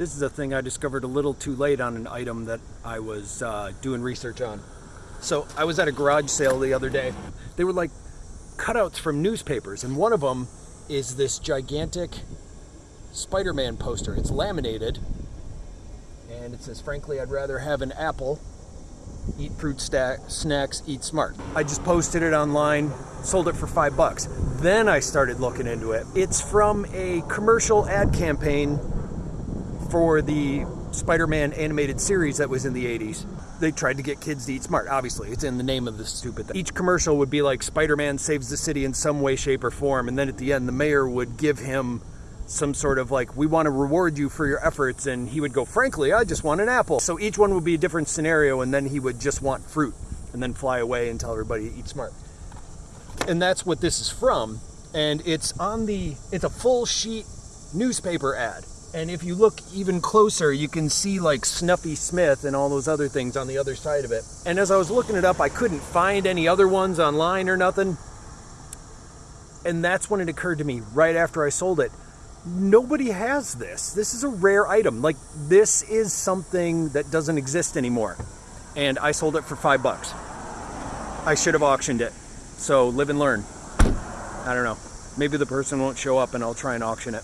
This is a thing I discovered a little too late on an item that I was uh, doing research on. So I was at a garage sale the other day. They were like cutouts from newspapers, and one of them is this gigantic Spider-Man poster. It's laminated, and it says, "Frankly, I'd rather have an apple. Eat fruit snacks, eat smart." I just posted it online, sold it for five bucks. Then I started looking into it. It's from a commercial ad campaign for the Spider-Man animated series that was in the 80s. They tried to get kids to eat smart. Obviously, it's in the name of the stupid thing. Each commercial would be like Spider-Man saves the city in some way, shape, or form, and then at the end, the mayor would give him some sort of like, we want to reward you for your efforts, and he would go, frankly, I just want an apple. So each one would be a different scenario, and then he would just want fruit, and then fly away and tell everybody to eat smart. And that's what this is from, and it's on the, it's a full sheet newspaper ad. And if you look even closer, you can see like Snuffy Smith and all those other things on the other side of it. And as I was looking it up, I couldn't find any other ones online or nothing. And that's when it occurred to me right after I sold it. Nobody has this. This is a rare item. Like this is something that doesn't exist anymore. And I sold it for five bucks. I should have auctioned it. So live and learn. I don't know. Maybe the person won't show up and I'll try and auction it.